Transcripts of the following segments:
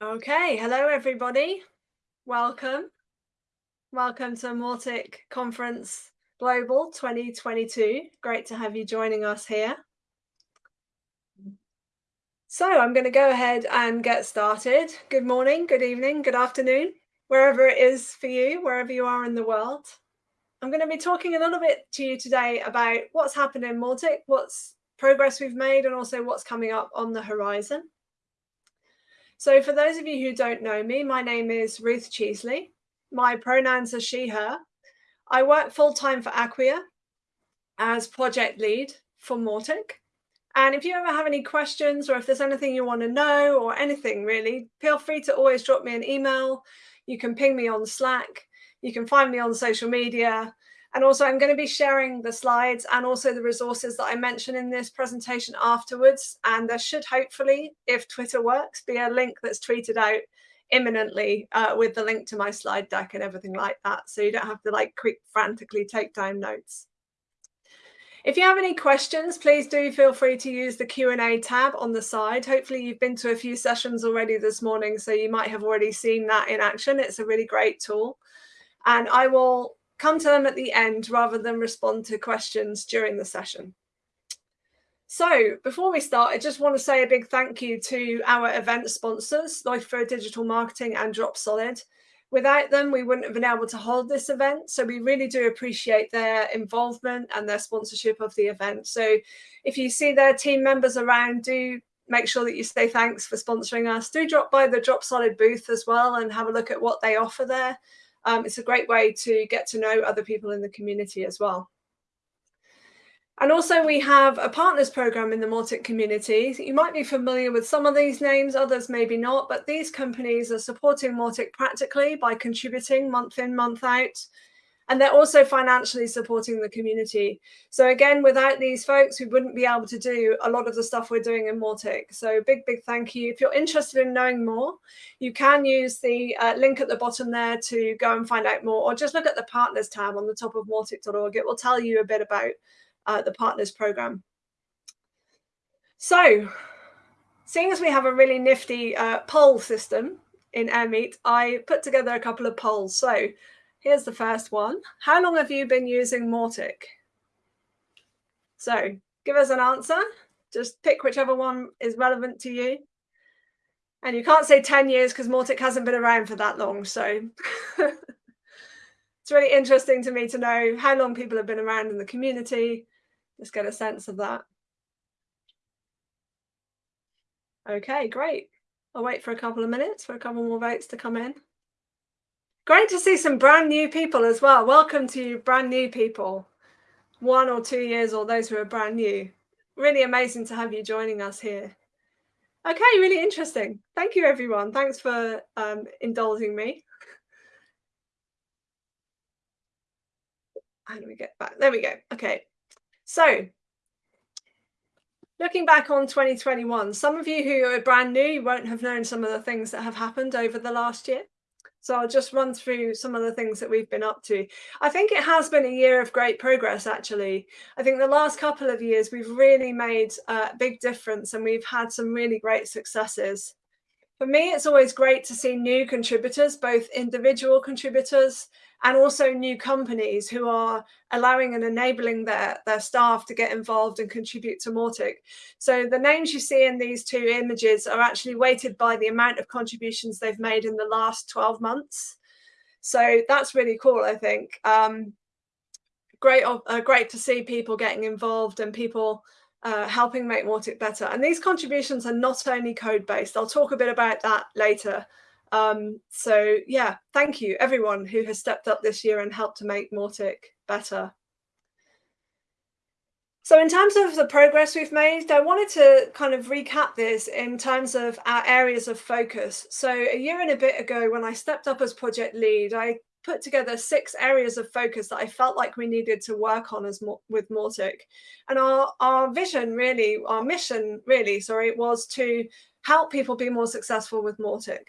Okay, hello everybody. Welcome. Welcome to Mautic Conference Global 2022. Great to have you joining us here. So I'm going to go ahead and get started. Good morning, good evening, good afternoon, wherever it is for you, wherever you are in the world. I'm going to be talking a little bit to you today about what's happened in Mautic, what's progress we've made, and also what's coming up on the horizon. So for those of you who don't know me, my name is Ruth Cheesley. My pronouns are she, her. I work full-time for Acquia as project lead for Mautic. And if you ever have any questions or if there's anything you want to know or anything really, feel free to always drop me an email. You can ping me on Slack. You can find me on social media. And also I'm going to be sharing the slides and also the resources that I mentioned in this presentation afterwards. And there should hopefully, if Twitter works, be a link that's tweeted out imminently uh, with the link to my slide deck and everything like that. So you don't have to like quick frantically take down notes. If you have any questions, please do feel free to use the Q&A tab on the side. Hopefully you've been to a few sessions already this morning, so you might have already seen that in action. It's a really great tool. And I will come to them at the end rather than respond to questions during the session. So before we start, I just want to say a big thank you to our event sponsors, Leuchtfeuer Digital Marketing and Dropsolid. Without them, we wouldn't have been able to hold this event. So we really do appreciate their involvement and their sponsorship of the event. So if you see their team members around, do make sure that you say thanks for sponsoring us. Do drop by the Dropsolid booth as well and have a look at what they offer there um, it's a great way to get to know other people in the community as well. And also we have a partners program in the Mautic community. You might be familiar with some of these names, others maybe not, but these companies are supporting Mautic practically by contributing month in, month out and they're also financially supporting the community. So again, without these folks, we wouldn't be able to do a lot of the stuff we're doing in Mautic. So big, big thank you. If you're interested in knowing more, you can use the uh, link at the bottom there to go and find out more, or just look at the partners tab on the top of mautic.org. It will tell you a bit about uh, the partners program. So seeing as we have a really nifty uh, poll system in Airmeet, I put together a couple of polls. So Here's the first one. How long have you been using Mautic? So give us an answer. Just pick whichever one is relevant to you. And you can't say 10 years because Mautic hasn't been around for that long. So it's really interesting to me to know how long people have been around in the community. Just get a sense of that. Okay, great. I'll wait for a couple of minutes for a couple more votes to come in. Great to see some brand new people as well. Welcome to you, brand new people, one or two years or those who are brand new. Really amazing to have you joining us here. Okay, really interesting. Thank you, everyone. Thanks for um, indulging me. How do we get back? There we go. Okay. So looking back on 2021, some of you who are brand new won't have known some of the things that have happened over the last year. So I'll just run through some of the things that we've been up to. I think it has been a year of great progress, actually. I think the last couple of years, we've really made a big difference and we've had some really great successes. For me, it's always great to see new contributors, both individual contributors and also new companies who are allowing and enabling their, their staff to get involved and contribute to Mautic. So the names you see in these two images are actually weighted by the amount of contributions they've made in the last 12 months. So that's really cool, I think. Um, great, uh, great to see people getting involved and people uh, helping make Mautic better. And these contributions are not only code-based. I'll talk a bit about that later. Um, so yeah, thank you everyone who has stepped up this year and helped to make Mautic better. So in terms of the progress we've made, I wanted to kind of recap this in terms of our areas of focus. So a year and a bit ago, when I stepped up as project lead, I put together six areas of focus that I felt like we needed to work on as with Mautic. And our, our vision really, our mission really, sorry, was to help people be more successful with Mautic.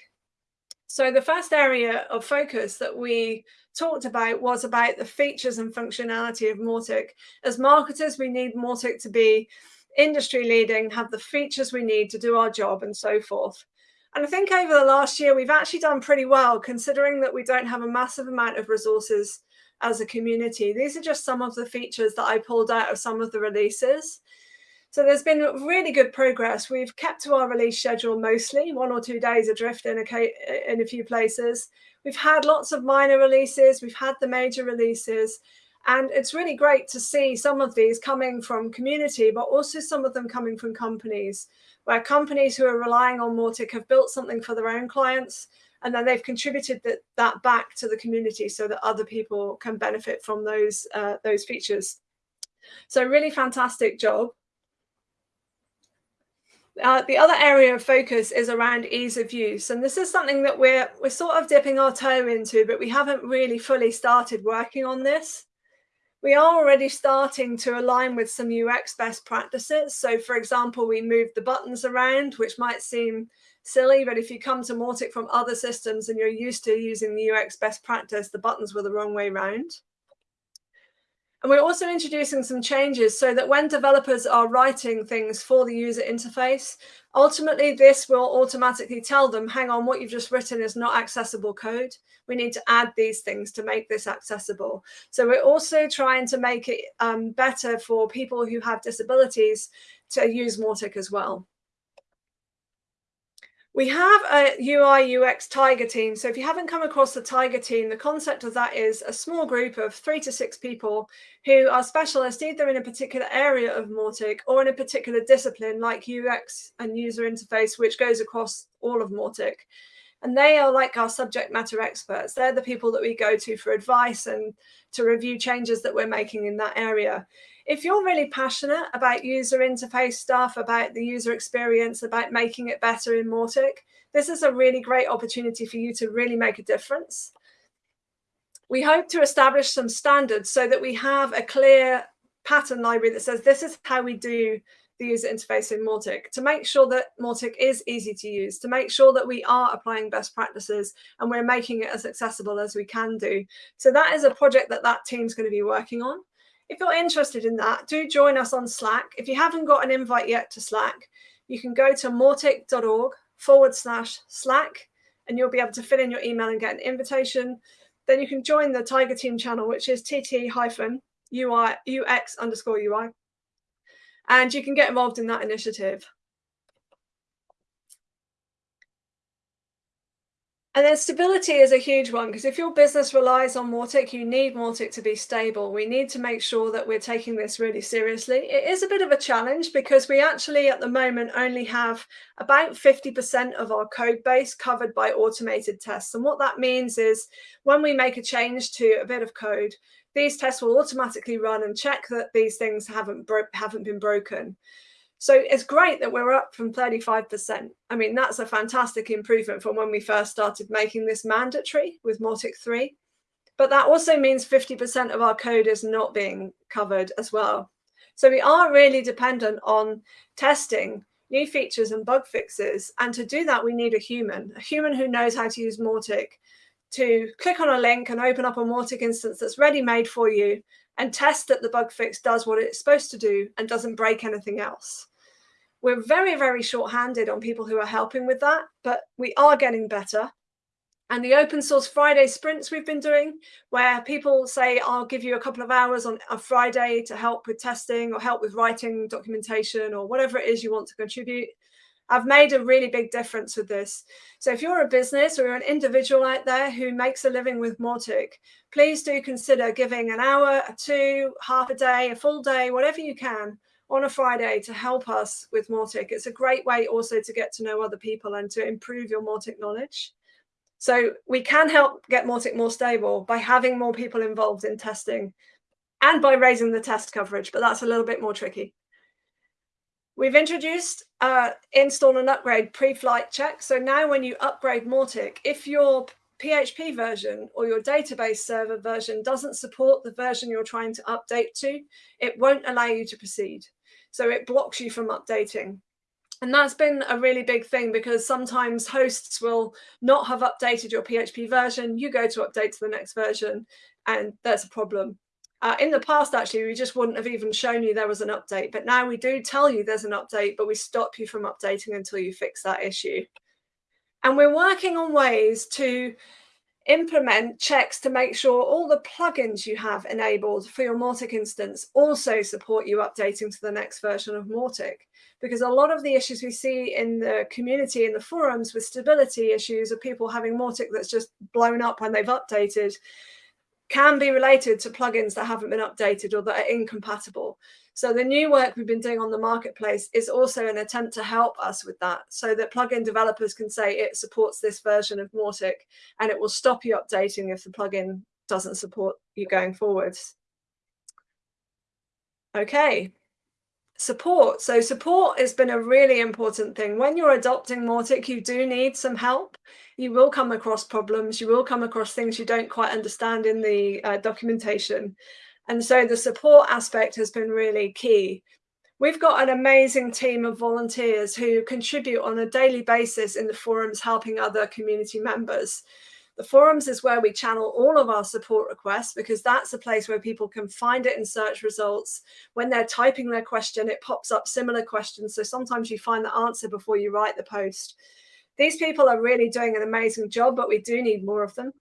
So the first area of focus that we talked about was about the features and functionality of Mautic. As marketers, we need Mautic to be industry leading, have the features we need to do our job and so forth. And I think over the last year, we've actually done pretty well considering that we don't have a massive amount of resources as a community. These are just some of the features that I pulled out of some of the releases. So there's been really good progress. We've kept to our release schedule mostly, one or two days adrift in a, in a few places. We've had lots of minor releases, we've had the major releases, and it's really great to see some of these coming from community, but also some of them coming from companies, where companies who are relying on Mautic have built something for their own clients, and then they've contributed that, that back to the community so that other people can benefit from those, uh, those features. So really fantastic job. Uh, the other area of focus is around ease of use. And this is something that we're, we're sort of dipping our toe into, but we haven't really fully started working on this we are already starting to align with some UX best practices. So for example, we moved the buttons around, which might seem silly, but if you come to Mautic from other systems and you're used to using the UX best practice, the buttons were the wrong way round. And we're also introducing some changes so that when developers are writing things for the user interface, ultimately this will automatically tell them, hang on, what you've just written is not accessible code. We need to add these things to make this accessible. So we're also trying to make it um, better for people who have disabilities to use Mautic as well. We have a UI UX Tiger team. So if you haven't come across the Tiger team, the concept of that is a small group of three to six people who are specialists either in a particular area of Mautic or in a particular discipline like UX and user interface, which goes across all of Mautic. And they are like our subject matter experts. They're the people that we go to for advice and to review changes that we're making in that area if you're really passionate about user interface stuff, about the user experience, about making it better in Mautic, this is a really great opportunity for you to really make a difference. We hope to establish some standards so that we have a clear pattern library that says this is how we do the user interface in Mautic, to make sure that Mautic is easy to use, to make sure that we are applying best practices and we're making it as accessible as we can do. So that is a project that that team's going to be working on. If you're interested in that, do join us on Slack. If you haven't got an invite yet to Slack, you can go to mautic.org forward slash Slack and you'll be able to fill in your email and get an invitation. Then you can join the Tiger Team channel, which is TT hyphen UI UX underscore UI. And you can get involved in that initiative. And then stability is a huge one because if your business relies on Mautic, you need Mautic to be stable. We need to make sure that we're taking this really seriously. It is a bit of a challenge because we actually at the moment only have about 50% of our code base covered by automated tests. And what that means is when we make a change to a bit of code, these tests will automatically run and check that these things haven't, haven't been broken. So it's great that we're up from 35%. I mean, that's a fantastic improvement from when we first started making this mandatory with Mautic 3. But that also means 50% of our code is not being covered as well. So we are really dependent on testing new features and bug fixes. And to do that, we need a human, a human who knows how to use Mautic to click on a link and open up a Mautic instance that's ready made for you and test that the bug fix does what it's supposed to do and doesn't break anything else. We're very, very short-handed on people who are helping with that, but we are getting better. And the open source Friday sprints we've been doing, where people say, I'll give you a couple of hours on a Friday to help with testing or help with writing documentation or whatever it is you want to contribute. I've made a really big difference with this. So if you're a business or you're an individual out there who makes a living with Mautic, please do consider giving an hour, a two, half a day, a full day, whatever you can on a Friday to help us with Mautic. It's a great way also to get to know other people and to improve your Mautic knowledge. So we can help get Mautic more stable by having more people involved in testing and by raising the test coverage, but that's a little bit more tricky. We've introduced uh, install and upgrade pre-flight check. So now when you upgrade Mautic, if your PHP version or your database server version doesn't support the version you're trying to update to, it won't allow you to proceed. So it blocks you from updating. And that's been a really big thing because sometimes hosts will not have updated your PHP version. You go to update to the next version and there's a problem. Uh, in the past, actually, we just wouldn't have even shown you there was an update. But now we do tell you there's an update, but we stop you from updating until you fix that issue. And we're working on ways to implement checks to make sure all the plugins you have enabled for your Mautic instance also support you updating to the next version of Mautic. Because a lot of the issues we see in the community, in the forums with stability issues of people having Mautic that's just blown up when they've updated can be related to plugins that haven't been updated or that are incompatible. So the new work we've been doing on the marketplace is also an attempt to help us with that so that plugin developers can say it supports this version of Mautic and it will stop you updating if the plugin doesn't support you going forwards. Okay, support. So support has been a really important thing. When you're adopting Mautic, you do need some help. You will come across problems. You will come across things you don't quite understand in the uh, documentation. And so the support aspect has been really key. We've got an amazing team of volunteers who contribute on a daily basis in the forums, helping other community members. The forums is where we channel all of our support requests because that's a place where people can find it in search results. When they're typing their question, it pops up similar questions. So sometimes you find the answer before you write the post. These people are really doing an amazing job, but we do need more of them.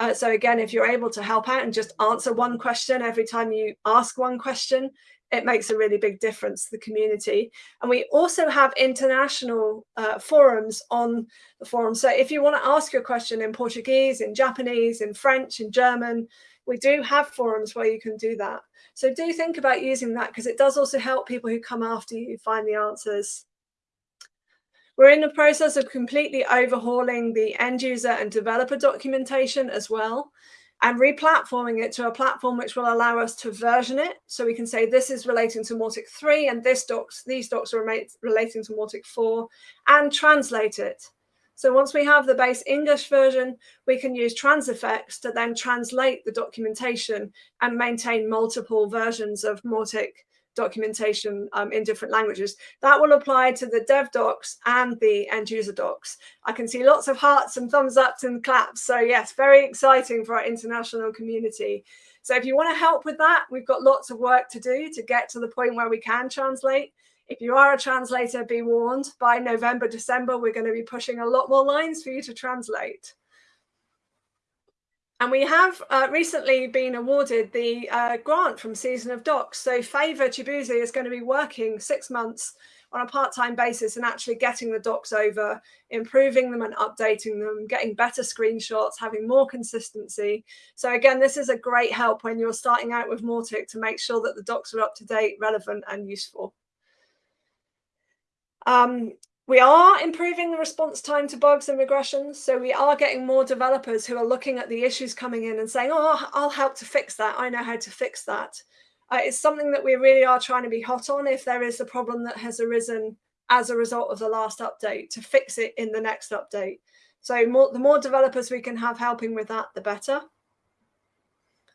Uh, so again, if you're able to help out and just answer one question every time you ask one question, it makes a really big difference to the community. And we also have international uh, forums on the forum. So if you want to ask your question in Portuguese, in Japanese, in French, in German, we do have forums where you can do that. So do think about using that because it does also help people who come after you find the answers. We're in the process of completely overhauling the end user and developer documentation as well and replatforming it to a platform which will allow us to version it. So we can say this is relating to Mautic 3 and this docs, these docs are relating to Mautic 4 and translate it. So once we have the base English version, we can use Transifex to then translate the documentation and maintain multiple versions of Mautic documentation um, in different languages. That will apply to the dev docs and the end user docs. I can see lots of hearts and thumbs ups and claps. So yes, very exciting for our international community. So if you want to help with that, we've got lots of work to do to get to the point where we can translate. If you are a translator, be warned, by November, December, we're going to be pushing a lot more lines for you to translate. And we have uh, recently been awarded the uh, grant from Season of Docs. So Favor Chibuzi is going to be working six months on a part-time basis and actually getting the docs over, improving them and updating them, getting better screenshots, having more consistency. So again, this is a great help when you're starting out with Mautic to make sure that the docs are up to date, relevant and useful. Um, we are improving the response time to bugs and regressions. So we are getting more developers who are looking at the issues coming in and saying, oh, I'll help to fix that. I know how to fix that. Uh, it's something that we really are trying to be hot on if there is a problem that has arisen as a result of the last update to fix it in the next update. So more, the more developers we can have helping with that, the better.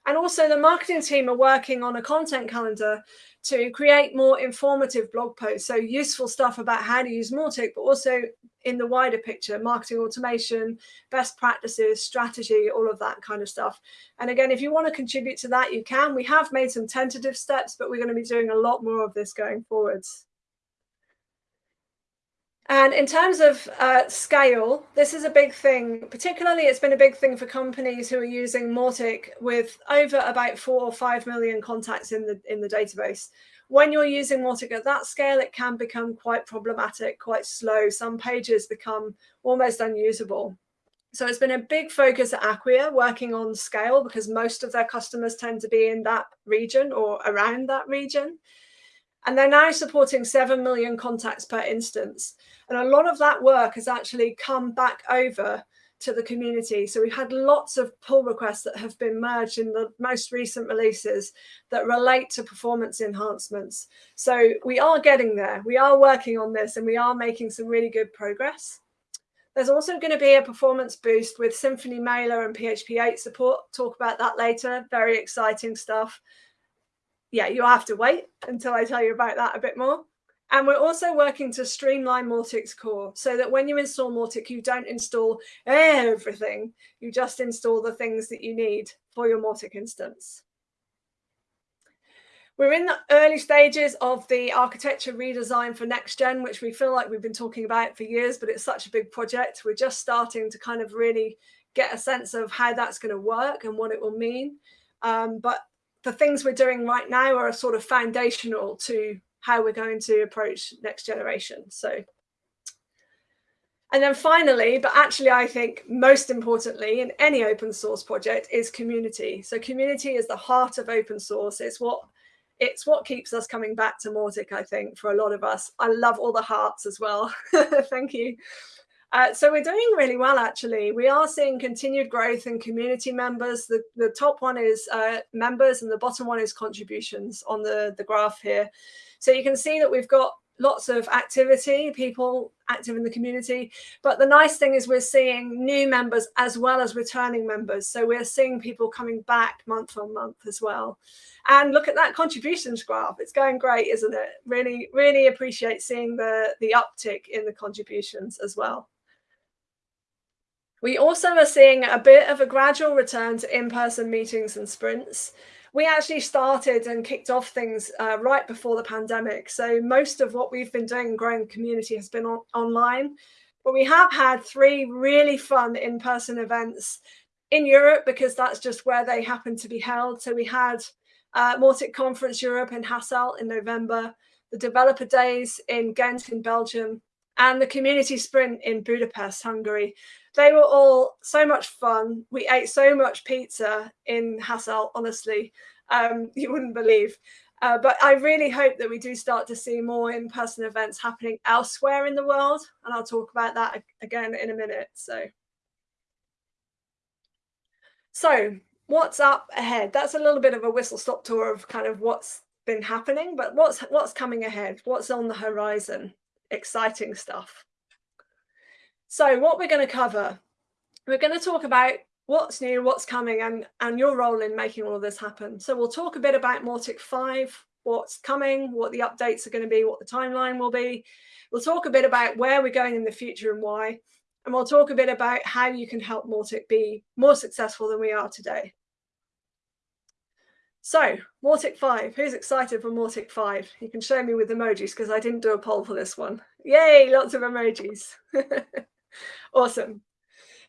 And also the marketing team are working on a content calendar to create more informative blog posts. So useful stuff about how to use Mautic, but also in the wider picture, marketing automation, best practices, strategy, all of that kind of stuff. And again, if you want to contribute to that, you can. We have made some tentative steps, but we're going to be doing a lot more of this going forwards. And in terms of uh, scale, this is a big thing. Particularly, it's been a big thing for companies who are using Mautic with over about four or five million contacts in the in the database. When you're using Mautic at that scale, it can become quite problematic, quite slow. Some pages become almost unusable. So it's been a big focus at Acquia working on scale because most of their customers tend to be in that region or around that region. And they're now supporting 7 million contacts per instance. And a lot of that work has actually come back over to the community. So we've had lots of pull requests that have been merged in the most recent releases that relate to performance enhancements. So we are getting there. We are working on this and we are making some really good progress. There's also going to be a performance boost with Symfony Mailer and PHP 8 support. Talk about that later. Very exciting stuff yeah, you'll have to wait until I tell you about that a bit more. And we're also working to streamline Mautic's core so that when you install Mautic, you don't install everything. You just install the things that you need for your Mautic instance. We're in the early stages of the architecture redesign for next gen, which we feel like we've been talking about for years, but it's such a big project. We're just starting to kind of really get a sense of how that's going to work and what it will mean. Um, but the things we're doing right now are sort of foundational to how we're going to approach next generation. So, and then finally, but actually I think most importantly in any open source project is community. So community is the heart of open source. It's what it's what keeps us coming back to Mautic, I think, for a lot of us. I love all the hearts as well. Thank you. Uh, so we're doing really well, actually. We are seeing continued growth in community members. The, the top one is uh, members and the bottom one is contributions on the, the graph here. So you can see that we've got lots of activity, people active in the community. But the nice thing is we're seeing new members as well as returning members. So we're seeing people coming back month on month as well. And look at that contributions graph. It's going great, isn't it? Really, really appreciate seeing the, the uptick in the contributions as well. We also are seeing a bit of a gradual return to in-person meetings and sprints we actually started and kicked off things uh, right before the pandemic. So most of what we've been doing growing community has been on online. But we have had three really fun in-person events in Europe because that's just where they happen to be held. So we had uh, Mautic Conference Europe in Hasselt in November, the Developer Days in Ghent in Belgium, and the Community Sprint in Budapest, Hungary. They were all so much fun. We ate so much pizza in Hasselt, honestly, um, you wouldn't believe. Uh, but I really hope that we do start to see more in-person events happening elsewhere in the world. And I'll talk about that again in a minute. So, so what's up ahead? That's a little bit of a whistle-stop tour of kind of what's been happening, but what's what's coming ahead? What's on the horizon? Exciting stuff. So what we're going to cover, we're going to talk about what's new, what's coming, and, and your role in making all of this happen. So we'll talk a bit about Mautic 5, what's coming, what the updates are going to be, what the timeline will be. We'll talk a bit about where we're going in the future and why. And we'll talk a bit about how you can help Mautic be more successful than we are today. So, Mautic 5, who's excited for Mautic 5? You can show me with emojis because I didn't do a poll for this one. Yay, lots of emojis. awesome.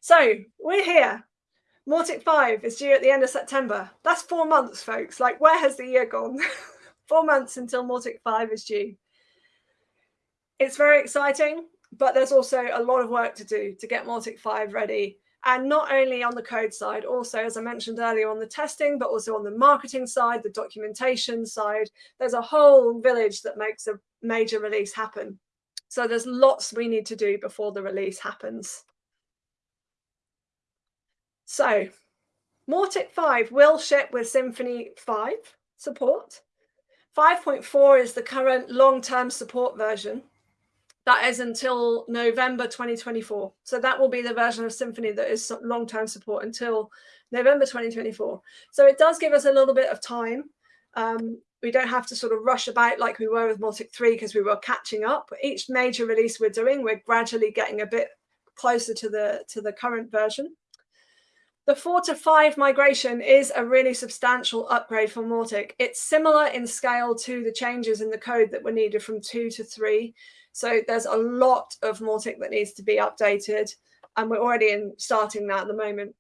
So, we're here. Mautic 5 is due at the end of September. That's four months, folks. Like, where has the year gone? four months until Mautic 5 is due. It's very exciting, but there's also a lot of work to do to get Mautic 5 ready and not only on the code side, also, as I mentioned earlier, on the testing, but also on the marketing side, the documentation side. There's a whole village that makes a major release happen. So there's lots we need to do before the release happens. So Mautic 5 will ship with Symfony 5 support. 5.4 is the current long-term support version. That is until November 2024. So that will be the version of Symfony that is long-term support until November 2024. So it does give us a little bit of time. Um, we don't have to sort of rush about like we were with Mautic 3 because we were catching up. Each major release we're doing, we're gradually getting a bit closer to the to the current version. The 4 to 5 migration is a really substantial upgrade for Mautic. It's similar in scale to the changes in the code that were needed from 2 to 3. So there's a lot of more Mautic that needs to be updated. And we're already in starting that at the moment.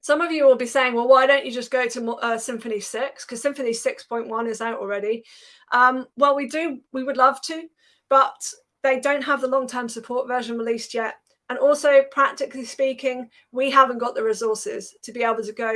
Some of you will be saying, well, why don't you just go to uh, Symfony 6? Because Symfony 6.1 is out already. Um, well, we do, we would love to, but they don't have the long-term support version released yet. And also, practically speaking, we haven't got the resources to be able to go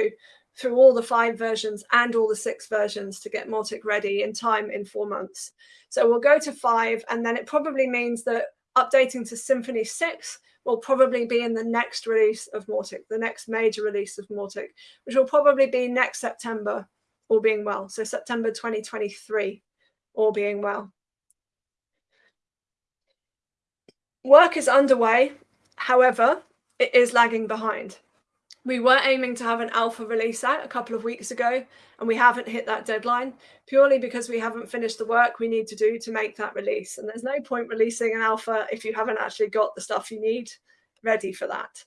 through all the five versions and all the six versions to get Mautic ready in time in four months. So we'll go to five, and then it probably means that updating to Symfony 6 will probably be in the next release of Mautic, the next major release of Mautic, which will probably be next September, all being well. So September 2023, all being well. Work is underway. However, it is lagging behind. We were aiming to have an alpha release out a couple of weeks ago, and we haven't hit that deadline purely because we haven't finished the work we need to do to make that release. And there's no point releasing an alpha if you haven't actually got the stuff you need ready for that.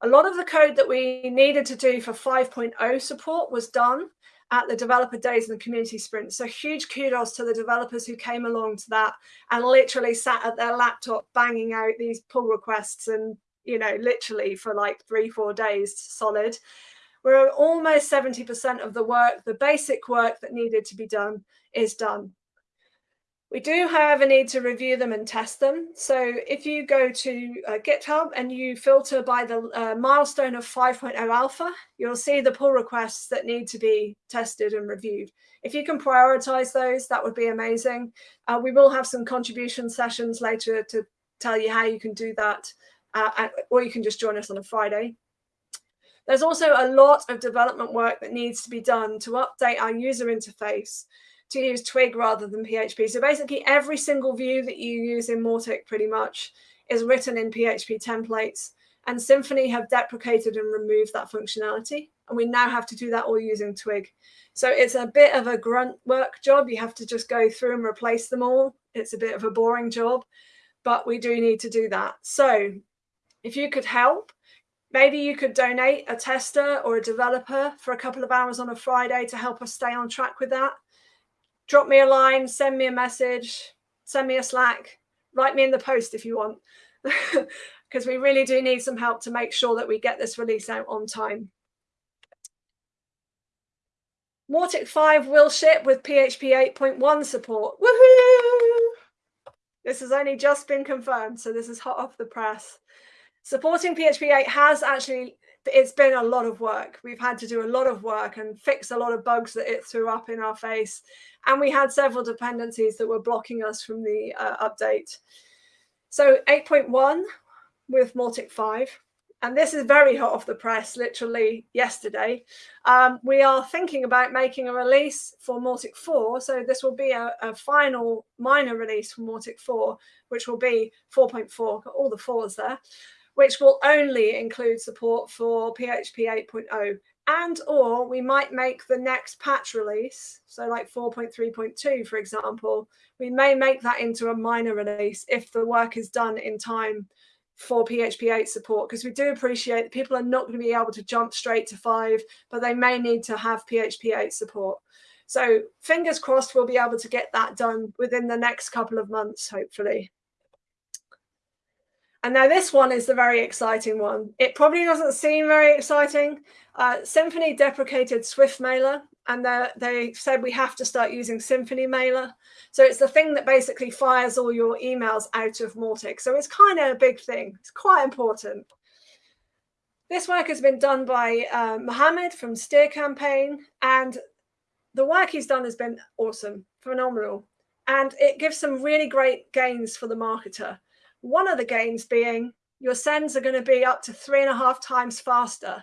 A lot of the code that we needed to do for 5.0 support was done, at the developer days and the community sprint. So huge kudos to the developers who came along to that and literally sat at their laptop banging out these pull requests and, you know, literally for like three, four days solid. We're almost 70% of the work, the basic work that needed to be done is done. We do, however, need to review them and test them. So if you go to uh, GitHub and you filter by the uh, milestone of 5.0 alpha, you'll see the pull requests that need to be tested and reviewed. If you can prioritize those, that would be amazing. Uh, we will have some contribution sessions later to tell you how you can do that, uh, or you can just join us on a Friday. There's also a lot of development work that needs to be done to update our user interface to use Twig rather than PHP. So basically every single view that you use in Mautic pretty much is written in PHP templates and Symfony have deprecated and removed that functionality. And we now have to do that all using Twig. So it's a bit of a grunt work job. You have to just go through and replace them all. It's a bit of a boring job, but we do need to do that. So if you could help, maybe you could donate a tester or a developer for a couple of hours on a Friday to help us stay on track with that drop me a line, send me a message, send me a Slack, write me in the post if you want, because we really do need some help to make sure that we get this release out on time. Mautic 5 will ship with PHP 8.1 support. Woohoo! This has only just been confirmed, so this is hot off the press. Supporting PHP 8 has actually it's been a lot of work. We've had to do a lot of work and fix a lot of bugs that it threw up in our face. And we had several dependencies that were blocking us from the uh, update. So 8.1 with Mautic 5, and this is very hot off the press, literally yesterday. Um, we are thinking about making a release for Mautic 4. So this will be a, a final minor release for Mautic 4, which will be 4.4, got all the fours there which will only include support for PHP 8.0 and or we might make the next patch release so like 4.3.2 for example. We may make that into a minor release if the work is done in time for php 8 support because we do appreciate that people are not going to be able to jump straight to 5 but they may need to have php 8 support. So fingers crossed we'll be able to get that done within the next couple of months hopefully and now this one is the very exciting one. It probably doesn't seem very exciting. Uh, Symfony deprecated SwiftMailer and they said we have to start using Symfony Mailer. So it's the thing that basically fires all your emails out of Mautic. So it's kind of a big thing. It's quite important. This work has been done by uh, Mohammed from Steer Campaign and the work he's done has been awesome, phenomenal. And it gives some really great gains for the marketer. One of the gains being your sends are going to be up to three and a half times faster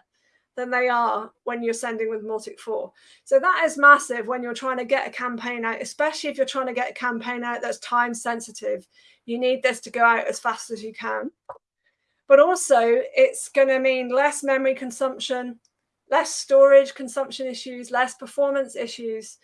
than they are when you're sending with Mautic 4. So that is massive when you're trying to get a campaign out, especially if you're trying to get a campaign out that's time sensitive. You need this to go out as fast as you can. But also it's going to mean less memory consumption, less storage consumption issues, less performance issues.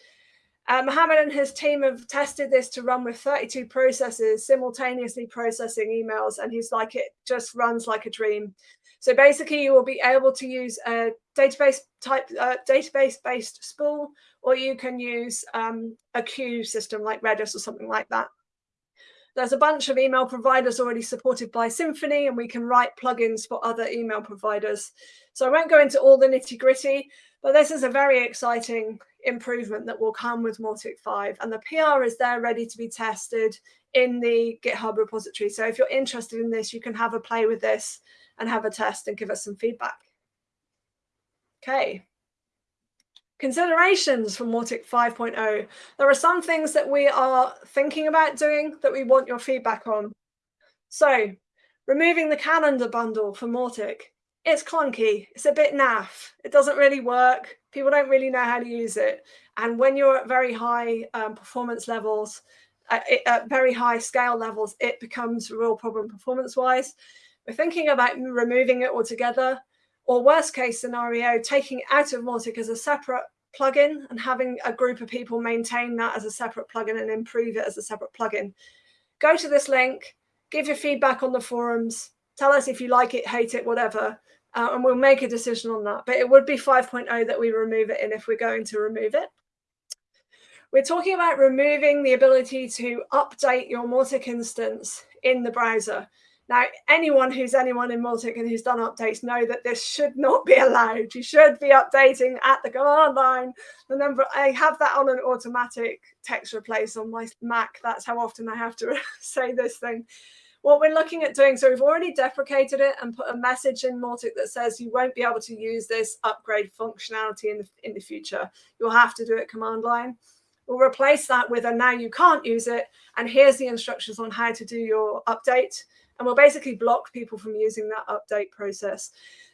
Uh, Mohammed and his team have tested this to run with 32 processes simultaneously processing emails, and he's like, it just runs like a dream. So basically, you will be able to use a database type, uh, database-based spool, or you can use um, a queue system like Redis or something like that. There's a bunch of email providers already supported by Symfony, and we can write plugins for other email providers. So I won't go into all the nitty gritty, but this is a very exciting improvement that will come with Mautic 5 and the PR is there ready to be tested in the GitHub repository. So if you're interested in this, you can have a play with this and have a test and give us some feedback. Okay. Considerations for Mautic 5.0. There are some things that we are thinking about doing that we want your feedback on. So removing the calendar bundle for Mautic it's clunky. It's a bit naff. It doesn't really work. People don't really know how to use it. And when you're at very high um, performance levels, uh, at very high scale levels, it becomes a real problem performance wise. We're thinking about removing it altogether, or worst case scenario, taking out of Mautic as a separate plugin and having a group of people maintain that as a separate plugin and improve it as a separate plugin. Go to this link, give your feedback on the forums, tell us if you like it, hate it, whatever uh, and we'll make a decision on that. But it would be 5.0 that we remove it in if we're going to remove it. We're talking about removing the ability to update your Mautic instance in the browser. Now, anyone who's anyone in Mautic and who's done updates know that this should not be allowed. You should be updating at the command line. The number I have that on an automatic text replace on my Mac. That's how often I have to say this thing. What we're looking at doing, so we've already deprecated it and put a message in Mautic that says you won't be able to use this upgrade functionality in the, in the future. You'll have to do it command line. We'll replace that with a now you can't use it. And here's the instructions on how to do your update and we'll basically block people from using that update process.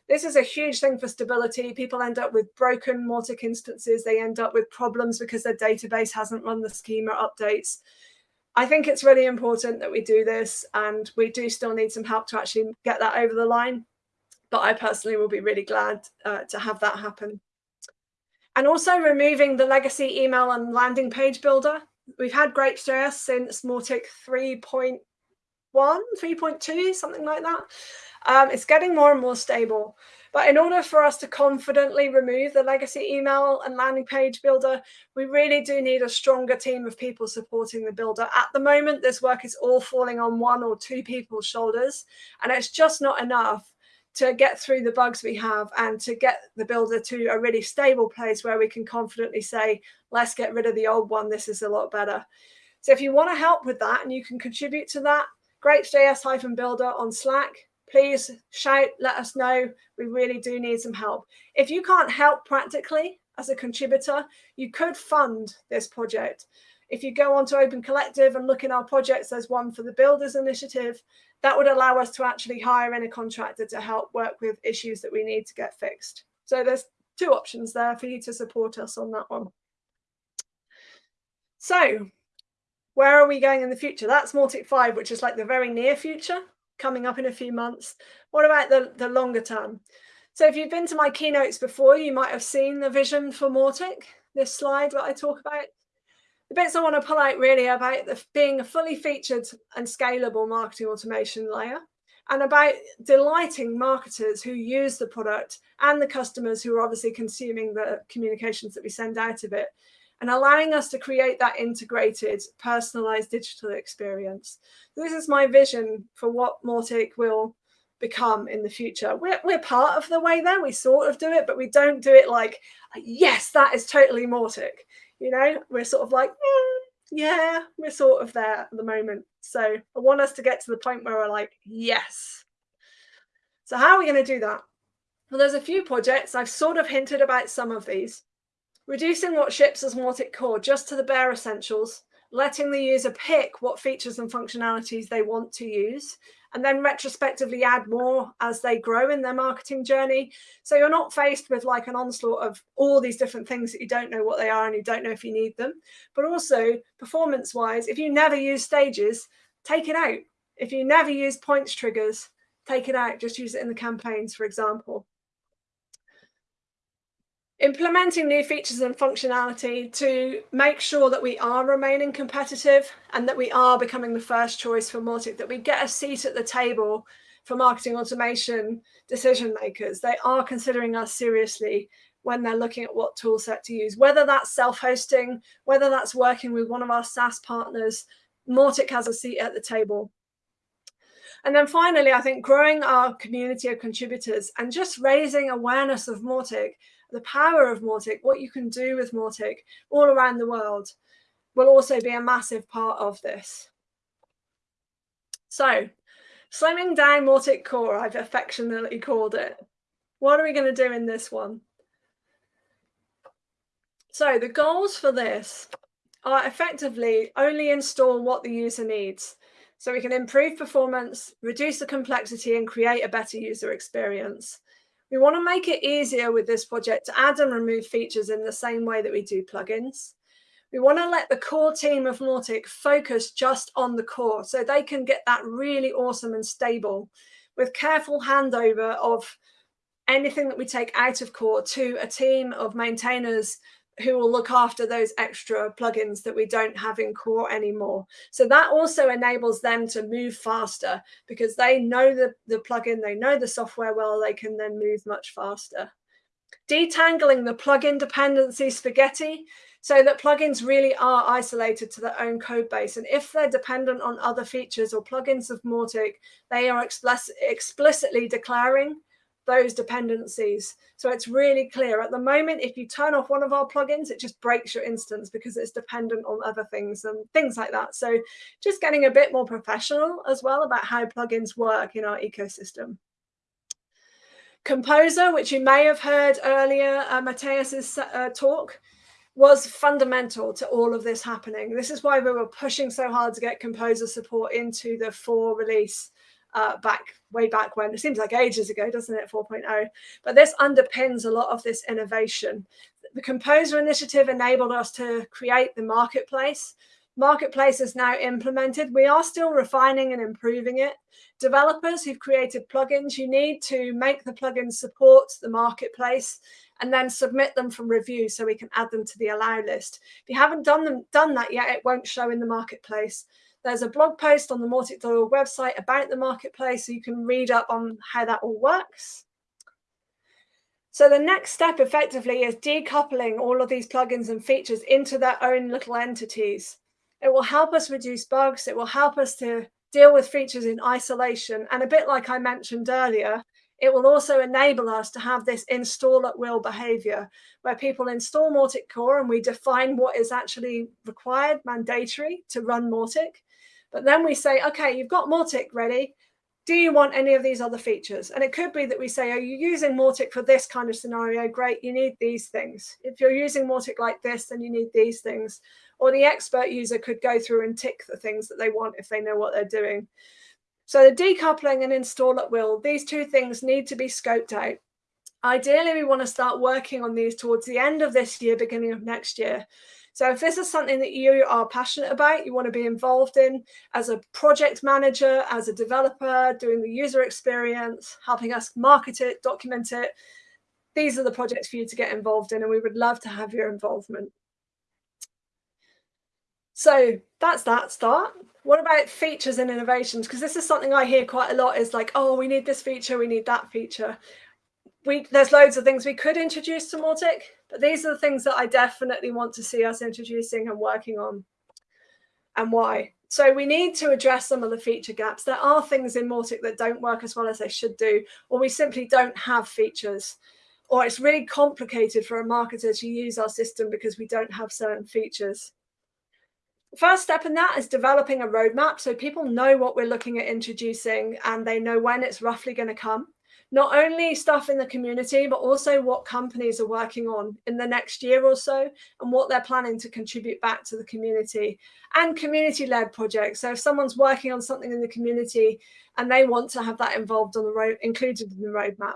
This is a huge thing for stability. People end up with broken Mautic instances. They end up with problems because their database hasn't run the schema updates. I think it's really important that we do this and we do still need some help to actually get that over the line. But I personally will be really glad uh, to have that happen. And also removing the legacy email and landing page builder. We've had Grapes.js since Mautic 3.0 one, 3.2, something like that. Um, it's getting more and more stable. But in order for us to confidently remove the legacy email and landing page builder, we really do need a stronger team of people supporting the builder. At the moment, this work is all falling on one or two people's shoulders, and it's just not enough to get through the bugs we have and to get the builder to a really stable place where we can confidently say, let's get rid of the old one. This is a lot better. So if you want to help with that and you can contribute to that, grapes.js-builder on Slack. Please shout, let us know. We really do need some help. If you can't help practically as a contributor, you could fund this project. If you go onto Open Collective and look in our projects, there's one for the Builders Initiative. That would allow us to actually hire in a contractor to help work with issues that we need to get fixed. So there's two options there for you to support us on that one. So where are we going in the future? That's Mautic 5, which is like the very near future, coming up in a few months. What about the, the longer term? So if you've been to my keynotes before, you might have seen the vision for Mautic, this slide that I talk about. The bits I want to pull out really about the, being a fully featured and scalable marketing automation layer and about delighting marketers who use the product and the customers who are obviously consuming the communications that we send out of it and allowing us to create that integrated, personalized digital experience. This is my vision for what Mautic will become in the future. We're, we're part of the way there, we sort of do it, but we don't do it like, yes, that is totally Mautic. You know, we're sort of like, mm, yeah, we're sort of there at the moment. So I want us to get to the point where we're like, yes. So how are we going to do that? Well, there's a few projects. I've sort of hinted about some of these. Reducing what ships as Mautic core just to the bare essentials, letting the user pick what features and functionalities they want to use, and then retrospectively add more as they grow in their marketing journey. So you're not faced with like an onslaught of all these different things that you don't know what they are and you don't know if you need them. But also performance wise, if you never use stages, take it out. If you never use points triggers, take it out. Just use it in the campaigns, for example. Implementing new features and functionality to make sure that we are remaining competitive and that we are becoming the first choice for Mautic, that we get a seat at the table for marketing automation decision makers. They are considering us seriously when they're looking at what tool set to use, whether that's self-hosting, whether that's working with one of our SaaS partners, Mautic has a seat at the table. And then finally, I think growing our community of contributors and just raising awareness of Mautic the power of Mautic, what you can do with Mautic all around the world will also be a massive part of this. So slimming down Mautic core, I've affectionately called it. What are we going to do in this one? So the goals for this are effectively only install what the user needs. So we can improve performance, reduce the complexity and create a better user experience. We want to make it easier with this project to add and remove features in the same way that we do plugins. We want to let the core team of Mautic focus just on the core so they can get that really awesome and stable with careful handover of anything that we take out of core to a team of maintainers who will look after those extra plugins that we don't have in core anymore. So that also enables them to move faster because they know the, the plugin, they know the software well, they can then move much faster. Detangling the plugin dependency spaghetti so that plugins really are isolated to their own code base. And if they're dependent on other features or plugins of Mautic, they are explicitly declaring those dependencies. So it's really clear. At the moment, if you turn off one of our plugins, it just breaks your instance because it's dependent on other things and things like that. So just getting a bit more professional as well about how plugins work in our ecosystem. Composer, which you may have heard earlier, uh, Mateus's uh, talk, was fundamental to all of this happening. This is why we were pushing so hard to get composer support into the 4 release uh, back way back when. It seems like ages ago, doesn't it? 4.0. But this underpins a lot of this innovation. The Composer Initiative enabled us to create the marketplace. Marketplace is now implemented. We are still refining and improving it. Developers who've created plugins, you need to make the plugins support the marketplace and then submit them from review so we can add them to the allow list. If you haven't done them done that yet, it won't show in the marketplace. There's a blog post on the Mautic.org website about the marketplace, so you can read up on how that all works. So the next step effectively is decoupling all of these plugins and features into their own little entities. It will help us reduce bugs. It will help us to deal with features in isolation. And a bit like I mentioned earlier, it will also enable us to have this install at will behavior where people install Mautic Core and we define what is actually required, mandatory to run Mautic. But then we say, okay, you've got Mautic ready. Do you want any of these other features? And it could be that we say, are you using Mautic for this kind of scenario? Great, you need these things. If you're using Mautic like this, then you need these things. Or the expert user could go through and tick the things that they want if they know what they're doing. So the decoupling and install at will, these two things need to be scoped out. Ideally, we want to start working on these towards the end of this year, beginning of next year. So if this is something that you are passionate about, you want to be involved in as a project manager, as a developer, doing the user experience, helping us market it, document it, these are the projects for you to get involved in and we would love to have your involvement. So that's that start. What about features and innovations? Because this is something I hear quite a lot is like, oh, we need this feature, we need that feature. We, there's loads of things we could introduce to Mautic, but these are the things that I definitely want to see us introducing and working on and why. So we need to address some of the feature gaps. There are things in Mautic that don't work as well as they should do, or we simply don't have features, or it's really complicated for a marketer to use our system because we don't have certain features. First step in that is developing a roadmap so people know what we're looking at introducing and they know when it's roughly going to come not only stuff in the community, but also what companies are working on in the next year or so and what they're planning to contribute back to the community and community-led projects. So if someone's working on something in the community and they want to have that involved on the road, included in the roadmap.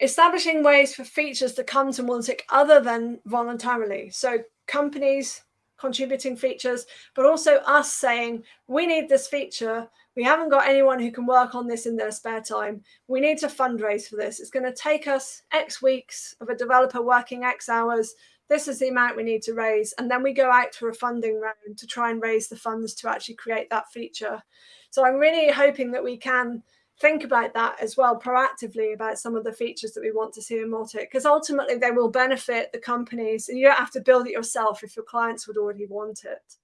Establishing ways for features to come to Mautic other than voluntarily. So companies contributing features, but also us saying, we need this feature we haven't got anyone who can work on this in their spare time. We need to fundraise for this. It's going to take us X weeks of a developer working X hours. This is the amount we need to raise. And then we go out for a funding round to try and raise the funds to actually create that feature. So I'm really hoping that we can think about that as well proactively about some of the features that we want to see in Mautic because ultimately they will benefit the companies and you don't have to build it yourself if your clients would already want it.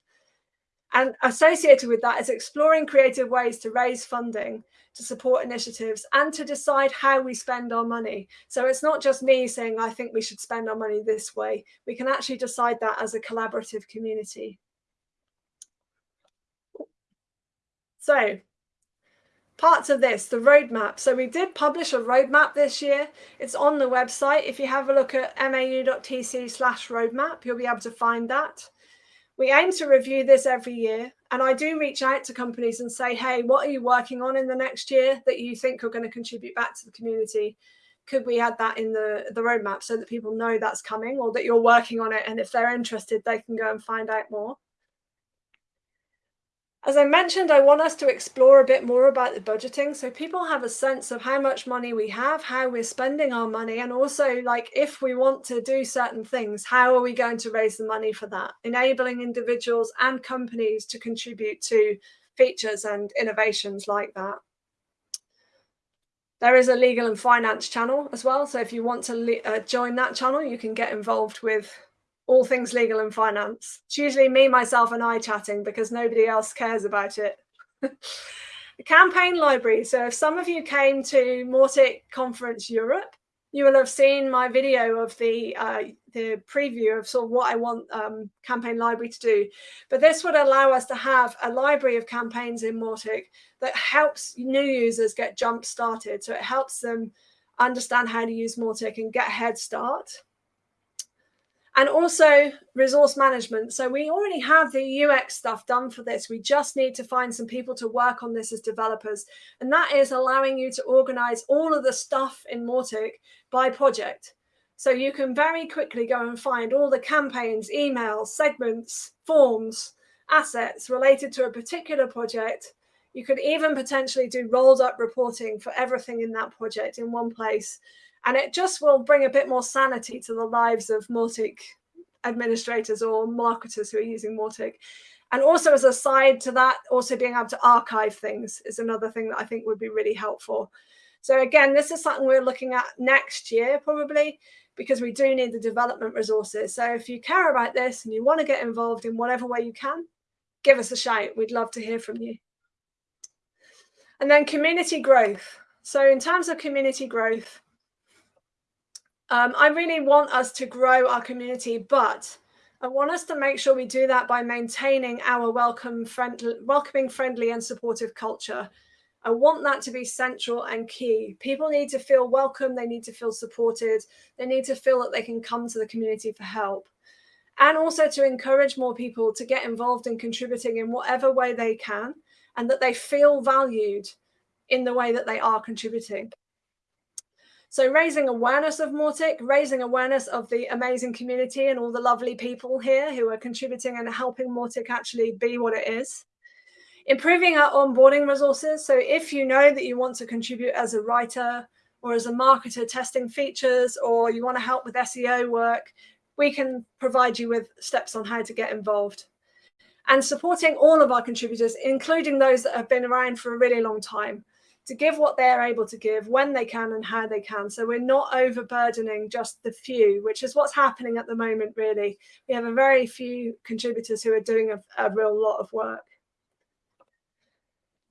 And associated with that is exploring creative ways to raise funding to support initiatives and to decide how we spend our money. So it's not just me saying, I think we should spend our money this way. We can actually decide that as a collaborative community. So parts of this, the roadmap. So we did publish a roadmap this year. It's on the website. If you have a look at mau.tc slash roadmap, you'll be able to find that. We aim to review this every year. And I do reach out to companies and say, hey, what are you working on in the next year that you think are going to contribute back to the community? Could we add that in the, the roadmap so that people know that's coming or that you're working on it? And if they're interested, they can go and find out more. As I mentioned, I want us to explore a bit more about the budgeting so people have a sense of how much money we have, how we're spending our money, and also like if we want to do certain things, how are we going to raise the money for that? Enabling individuals and companies to contribute to features and innovations like that. There is a legal and finance channel as well. So if you want to uh, join that channel, you can get involved with all things legal and finance. It's usually me, myself, and I chatting because nobody else cares about it. the campaign library. So if some of you came to Mautic Conference Europe, you will have seen my video of the uh, the preview of sort of what I want um, Campaign Library to do. But this would allow us to have a library of campaigns in Mautic that helps new users get jump started. So it helps them understand how to use Mautic and get a head start and also resource management. So we already have the UX stuff done for this. We just need to find some people to work on this as developers. And that is allowing you to organize all of the stuff in Mautic by project. So you can very quickly go and find all the campaigns, emails, segments, forms, assets related to a particular project. You could even potentially do rolled up reporting for everything in that project in one place and it just will bring a bit more sanity to the lives of Mautic administrators or marketers who are using Mautic. And also as a side to that, also being able to archive things is another thing that I think would be really helpful. So again, this is something we're looking at next year, probably, because we do need the development resources. So if you care about this and you want to get involved in whatever way you can, give us a shout. We'd love to hear from you. And then community growth. So in terms of community growth, um, I really want us to grow our community, but I want us to make sure we do that by maintaining our welcome, friendly, welcoming, friendly, and supportive culture. I want that to be central and key. People need to feel welcome. They need to feel supported. They need to feel that they can come to the community for help. And also to encourage more people to get involved in contributing in whatever way they can and that they feel valued in the way that they are contributing. So raising awareness of Mautic, raising awareness of the amazing community and all the lovely people here who are contributing and helping Mautic actually be what it is. Improving our onboarding resources. So if you know that you want to contribute as a writer or as a marketer testing features, or you want to help with SEO work, we can provide you with steps on how to get involved. And supporting all of our contributors, including those that have been around for a really long time to give what they're able to give when they can and how they can. So we're not overburdening just the few, which is what's happening at the moment, really. We have a very few contributors who are doing a, a real lot of work.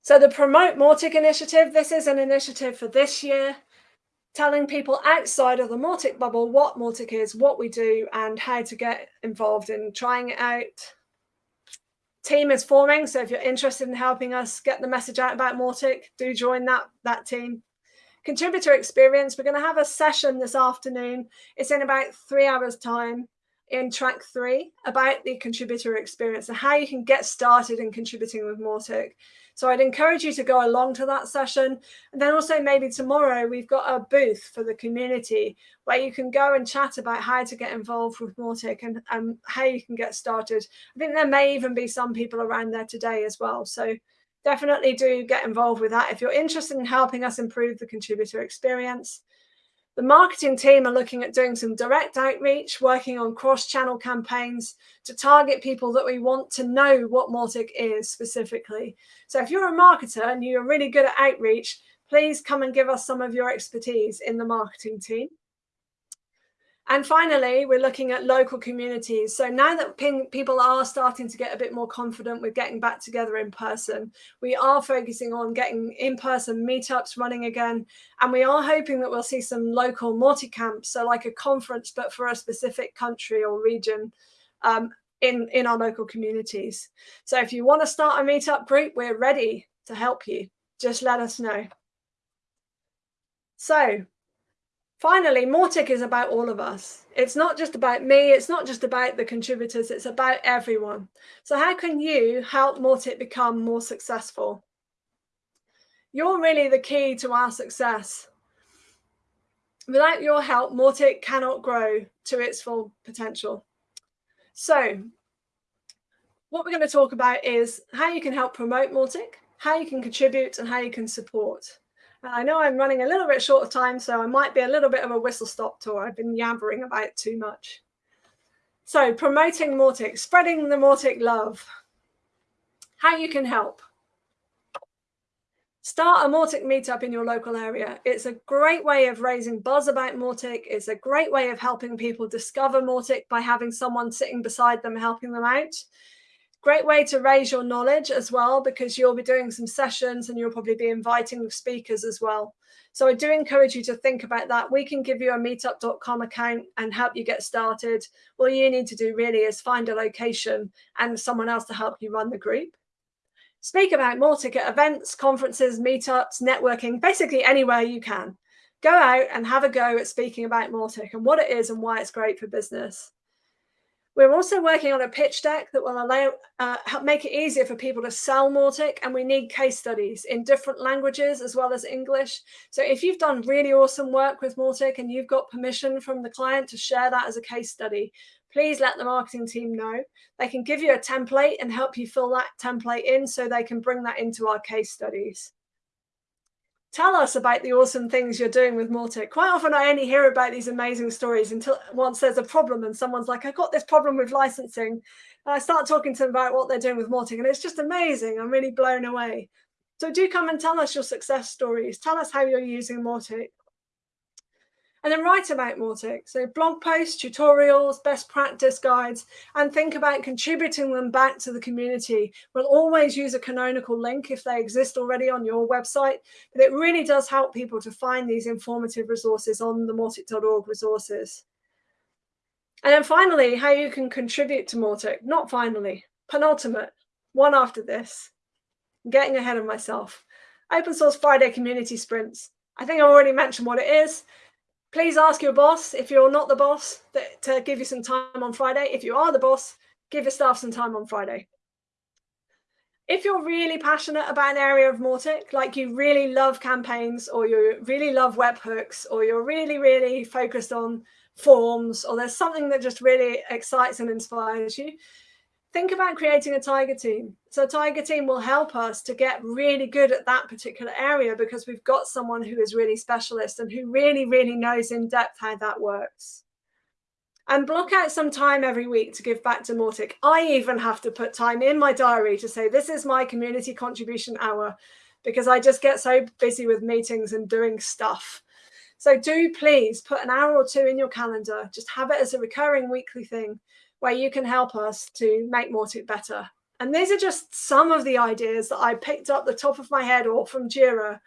So the Promote Mautic initiative, this is an initiative for this year, telling people outside of the Mautic bubble what Mautic is, what we do, and how to get involved in trying it out, team is forming. So if you're interested in helping us get the message out about Mautic, do join that, that team. Contributor experience, we're going to have a session this afternoon. It's in about three hours time in track three about the contributor experience and how you can get started in contributing with Mautic. So I'd encourage you to go along to that session. And then also maybe tomorrow we've got a booth for the community where you can go and chat about how to get involved with Mautic and, and how you can get started. I think there may even be some people around there today as well. So definitely do get involved with that if you're interested in helping us improve the contributor experience. The marketing team are looking at doing some direct outreach, working on cross-channel campaigns to target people that we want to know what Mautic is specifically. So if you're a marketer and you're really good at outreach, please come and give us some of your expertise in the marketing team. And finally, we're looking at local communities. So now that people are starting to get a bit more confident with getting back together in person, we are focusing on getting in-person meetups running again. And we are hoping that we'll see some local MautiCamps, so like a conference, but for a specific country or region um, in, in our local communities. So if you want to start a meetup group, we're ready to help you. Just let us know. So finally, Mautic is about all of us. It's not just about me. It's not just about the contributors. It's about everyone. So how can you help Mautic become more successful? You're really the key to our success. Without your help, Mautic cannot grow to its full potential. So what we're going to talk about is how you can help promote Mautic, how you can contribute and how you can support. I know I'm running a little bit short of time, so I might be a little bit of a whistle stop tour. I've been yabbering about too much. So promoting Mautic, spreading the Mautic love. How you can help. Start a Mautic meetup in your local area. It's a great way of raising buzz about Mautic. It's a great way of helping people discover Mautic by having someone sitting beside them helping them out. Great way to raise your knowledge as well, because you'll be doing some sessions and you'll probably be inviting speakers as well. So I do encourage you to think about that. We can give you a meetup.com account and help you get started. All you need to do really is find a location and someone else to help you run the group. Speak about Mautic at events, conferences, meetups, networking, basically anywhere you can. Go out and have a go at speaking about Mautic and what it is and why it's great for business. We're also working on a pitch deck that will allow uh, help make it easier for people to sell Mautic, and we need case studies in different languages as well as English. So if you've done really awesome work with Mautic and you've got permission from the client to share that as a case study, please let the marketing team know. They can give you a template and help you fill that template in so they can bring that into our case studies tell us about the awesome things you're doing with Mautic. Quite often I only hear about these amazing stories until once there's a problem and someone's like, I got this problem with licensing. And I start talking to them about what they're doing with Mautic and it's just amazing. I'm really blown away. So do come and tell us your success stories. Tell us how you're using Mautic and then write about Mautic. So blog posts, tutorials, best practice guides, and think about contributing them back to the community. We'll always use a canonical link if they exist already on your website, but it really does help people to find these informative resources on the Mautic.org resources. And then finally, how you can contribute to Mautic. Not finally, penultimate, one after this. I'm getting ahead of myself. Open Source Friday community sprints. I think I already mentioned what it is please ask your boss if you're not the boss that, to give you some time on Friday. If you are the boss, give your staff some time on Friday. If you're really passionate about an area of Mautic, like you really love campaigns or you really love webhooks or you're really, really focused on forms or there's something that just really excites and inspires you, think about creating a tiger team. So tiger team will help us to get really good at that particular area because we've got someone who is really specialist and who really, really knows in depth how that works. And block out some time every week to give back to Mautic. I even have to put time in my diary to say, this is my community contribution hour because I just get so busy with meetings and doing stuff. So do please put an hour or two in your calendar. Just have it as a recurring weekly thing where you can help us to make Mautic better. And these are just some of the ideas that I picked up the top of my head or from Jira,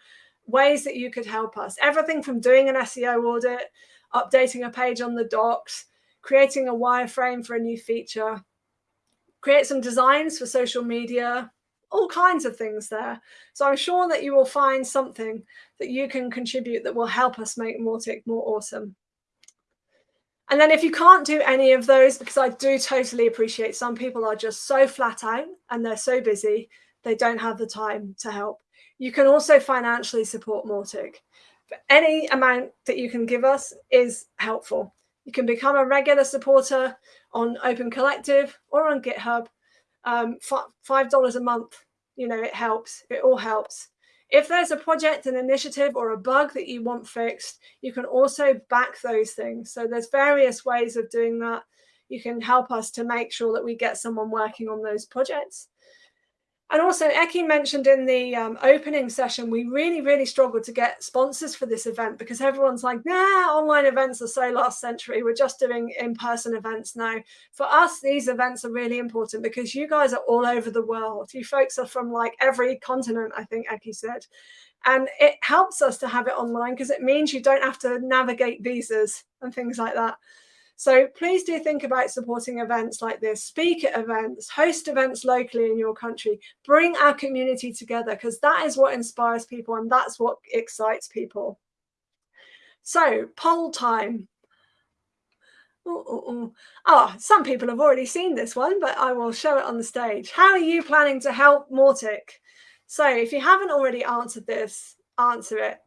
ways that you could help us. Everything from doing an SEO audit, updating a page on the docs, creating a wireframe for a new feature, create some designs for social media, all kinds of things there. So I'm sure that you will find something that you can contribute that will help us make Mautic more awesome. And then if you can't do any of those, because I do totally appreciate some people are just so flat out and they're so busy, they don't have the time to help. You can also financially support Mautic. But any amount that you can give us is helpful. You can become a regular supporter on Open Collective or on GitHub. Um, $5 a month, you know, it helps. It all helps. If there's a project, an initiative, or a bug that you want fixed, you can also back those things. So there's various ways of doing that. You can help us to make sure that we get someone working on those projects. And also, Eki mentioned in the um, opening session, we really, really struggled to get sponsors for this event because everyone's like, nah, online events are so last century. We're just doing in-person events now. For us, these events are really important because you guys are all over the world. You folks are from like every continent, I think Eki said. And it helps us to have it online because it means you don't have to navigate visas and things like that. So please do think about supporting events like this, speak at events, host events locally in your country, bring our community together because that is what inspires people and that's what excites people. So poll time. Ooh, ooh, ooh. Oh, some people have already seen this one, but I will show it on the stage. How are you planning to help Mautic? So if you haven't already answered this, answer it.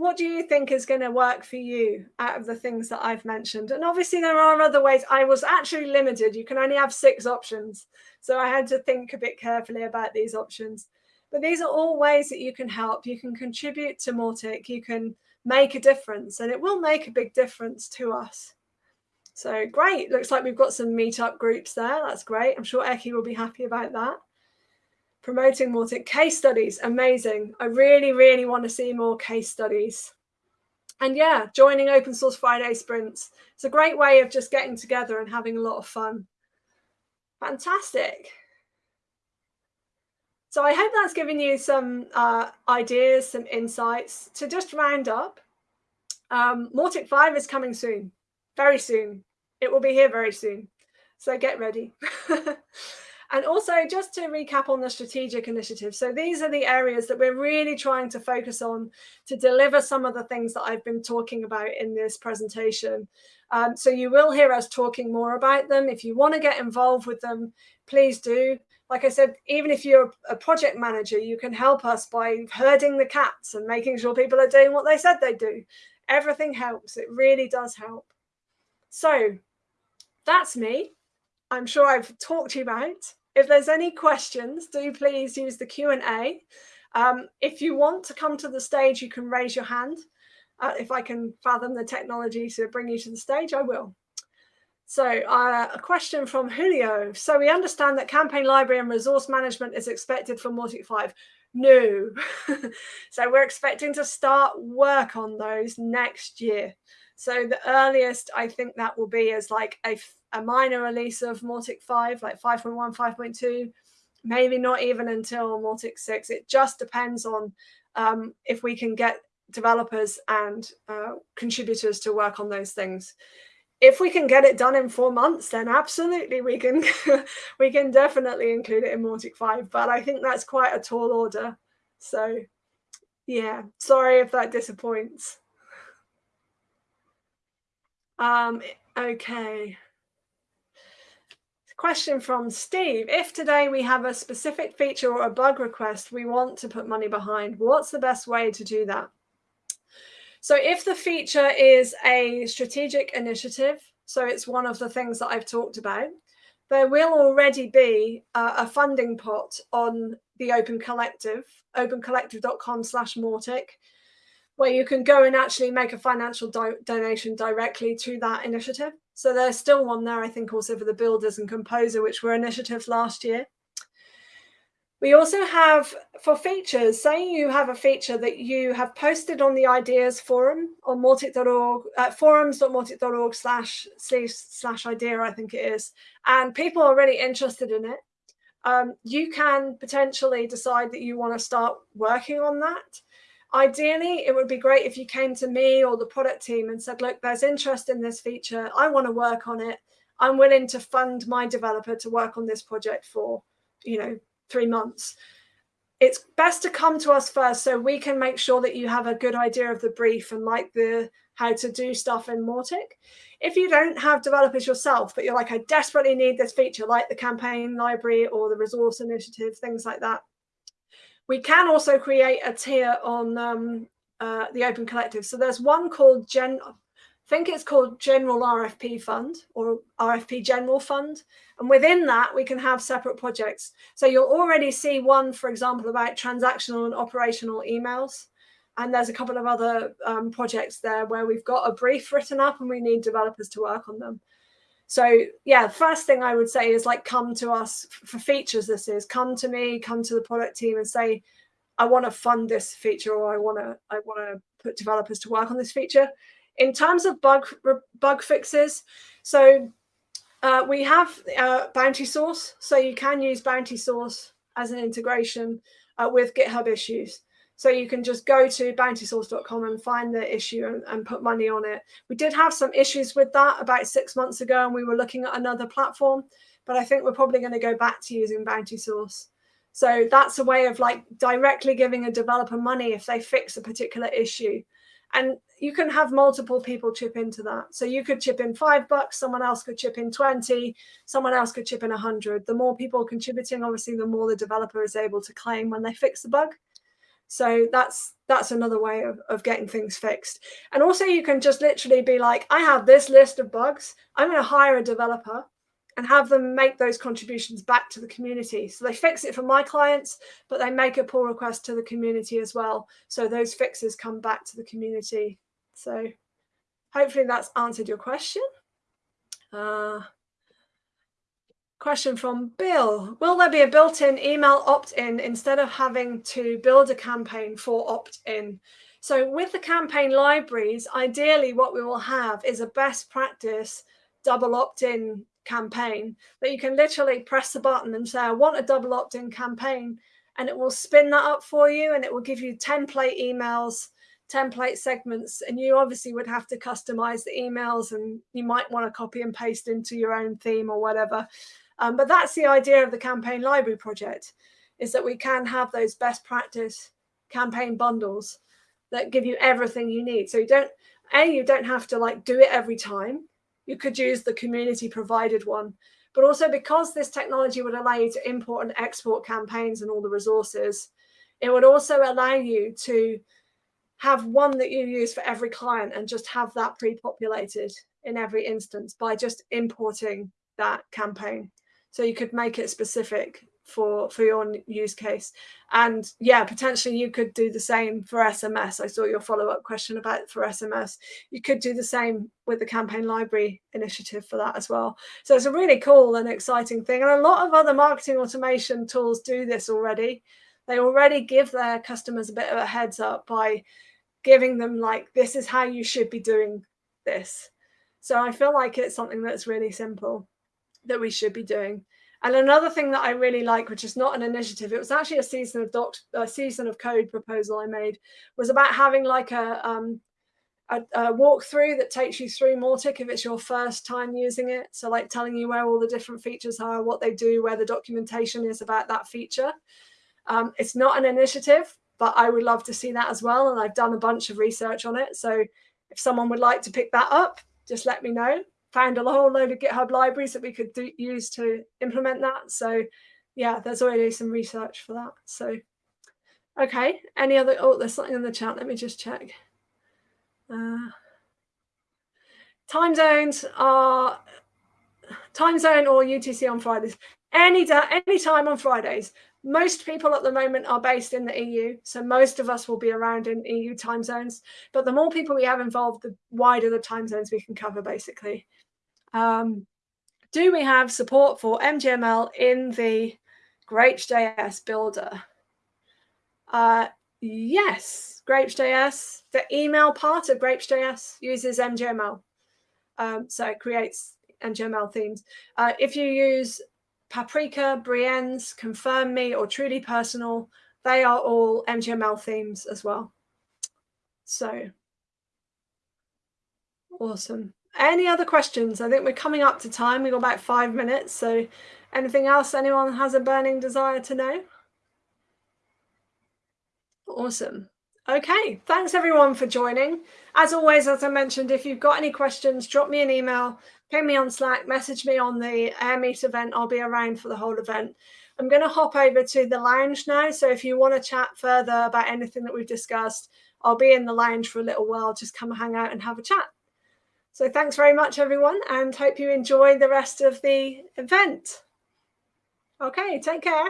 What do you think is going to work for you out of the things that I've mentioned? And obviously there are other ways. I was actually limited. You can only have six options. So I had to think a bit carefully about these options. But these are all ways that you can help. You can contribute to Mautic. You can make a difference and it will make a big difference to us. So great. Looks like we've got some meetup groups there. That's great. I'm sure Eki will be happy about that promoting more case studies amazing. I really really want to see more case studies. And yeah joining open source friday sprints. It's a great way of just getting together and having a lot of fun. Fantastic. So i hope that's given you some uh, ideas some insights. To just round up um, Mautic 5 is coming soon. Very soon. It will be here very soon. So get ready And also just to recap on the strategic initiative. So these are the areas that we're really trying to focus on to deliver some of the things that I've been talking about in this presentation. Um, so you will hear us talking more about them. If you want to get involved with them, please do. Like I said, even if you're a project manager, you can help us by herding the cats and making sure people are doing what they said they do. Everything helps. It really does help. So that's me. I'm sure I've talked to you about. If there's any questions, do please use the Q&A. Um, if you want to come to the stage, you can raise your hand. Uh, if I can fathom the technology to bring you to the stage, I will. So uh, a question from Julio. So we understand that campaign library and resource management is expected for Mautic 5. No. so we're expecting to start work on those next year. So the earliest I think that will be is like a a minor release of Mautic 5, like 5.1, 5.2, maybe not even until Mautic 6. It just depends on um, if we can get developers and uh, contributors to work on those things. If we can get it done in four months, then absolutely we can we can definitely include it in Mautic 5. But I think that's quite a tall order. So yeah, sorry if that disappoints. Um, okay. Question from Steve. If today we have a specific feature or a bug request we want to put money behind, what's the best way to do that? So if the feature is a strategic initiative, so it's one of the things that I've talked about, there will already be a, a funding pot on the Open Collective, opencollective.com slash Mautic, where you can go and actually make a financial do donation directly to that initiative. So there's still one there, I think, also for the builders and composer, which were initiatives last year. We also have for features, say you have a feature that you have posted on the ideas forum on mautic.org, uh, forums.mautic.org slash slash idea, I think it is, and people are really interested in it. Um, you can potentially decide that you want to start working on that. Ideally, it would be great if you came to me or the product team and said, look, there's interest in this feature. I want to work on it. I'm willing to fund my developer to work on this project for, you know, three months. It's best to come to us first so we can make sure that you have a good idea of the brief and like the how to do stuff in Mautic. If you don't have developers yourself, but you're like, I desperately need this feature, like the campaign library or the resource initiative, things like that, we can also create a tier on um, uh, the Open Collective. So there's one called Gen, I think it's called General RFP Fund or RFP General Fund. And within that, we can have separate projects. So you'll already see one, for example, about transactional and operational emails. And there's a couple of other um, projects there where we've got a brief written up and we need developers to work on them. So yeah, first thing I would say is like come to us for features. This is come to me, come to the product team and say, I want to fund this feature or I want to I want to put developers to work on this feature. In terms of bug bug fixes, so uh, we have uh, Bountysource, so you can use Bountysource as an integration uh, with GitHub issues. So you can just go to bountysource.com and find the issue and, and, put money on it. We did have some issues with that about six months ago, and we were looking at another platform, but I think we're probably going to go back to using Bountysource. So that's a way of like directly giving a developer money if they fix a particular issue. And you can have multiple people chip into that. So you could chip in five bucks, someone else could chip in 20, someone else could chip in 100. The more people contributing, obviously, the more the developer is able to claim when they fix the bug. So that's that's another way of, of getting things fixed. And also you can just literally be like, I have this list of bugs. I'm going to hire a developer and have them make those contributions back to the community. So they fix it for my clients, but they make a pull request to the community as well. So those fixes come back to the community. So hopefully that's answered your question. Uh, Question from Bill. Will there be a built-in email opt-in instead of having to build a campaign for opt-in? So with the campaign libraries, ideally what we will have is a best practice double opt-in campaign that you can literally press the button and say, I want a double opt-in campaign, and it will spin that up for you and it will give you template emails, template segments, and you obviously would have to customize the emails and you might want to copy and paste into your own theme or whatever. Um, but that's the idea of the campaign library project is that we can have those best practice campaign bundles that give you everything you need. So you don't, A, you don't have to like do it every time. You could use the community provided one, but also because this technology would allow you to import and export campaigns and all the resources, it would also allow you to have one that you use for every client and just have that pre-populated in every instance by just importing that campaign. So you could make it specific for for your use case. And yeah potentially you could do the same for sms i saw your follow-up question about for sms you could do the same with the campaign library initiative for that as well. So it's a really cool and exciting thing. And a lot of other marketing automation tools do this already. They already give their customers a bit of a heads up by giving them like this is how you should be doing this. So i feel like it's something that's really simple that we should be doing. And another thing that I really like, which is not an initiative, it was actually a season of doc, a season of code proposal I made, was about having like a um, a, a walkthrough that takes you through Mautic if it's your first time using it. So like telling you where all the different features are, what they do, where the documentation is about that feature. Um, it's not an initiative, but I would love to see that as well. And I've done a bunch of research on it. So if someone would like to pick that up, just let me know found a whole load of GitHub libraries that we could do, use to implement that. So yeah, there's already some research for that. So, okay, any other, oh, there's something in the chat. Let me just check. Uh, time zones are time zone or UTC on Fridays. Any day, any time on Fridays. Most people at the moment are based in the EU, so most of us will be around in EU time zones. But the more people we have involved, the wider the time zones we can cover, basically. Um, do we have support for MJML in the Grapes.js builder? Uh, yes, Grapes.js, the email part of Grapes.js uses MJML. Um, so it creates MJML themes. Uh, if you use Paprika, Brienz, Confirm Me, or Truly Personal, they are all MJML themes as well. So awesome. Any other questions? I think we're coming up to time. We've got about five minutes. So anything else anyone has a burning desire to know? Awesome. Okay, thanks everyone for joining. As always, as I mentioned, if you've got any questions, drop me an email, ping me on Slack, message me on the Airmeet event. I'll be around for the whole event. I'm going to hop over to the lounge now. So if you want to chat further about anything that we've discussed, I'll be in the lounge for a little while. Just come hang out and have a chat. So thanks very much, everyone, and hope you enjoy the rest of the event. Okay, take care.